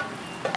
あ。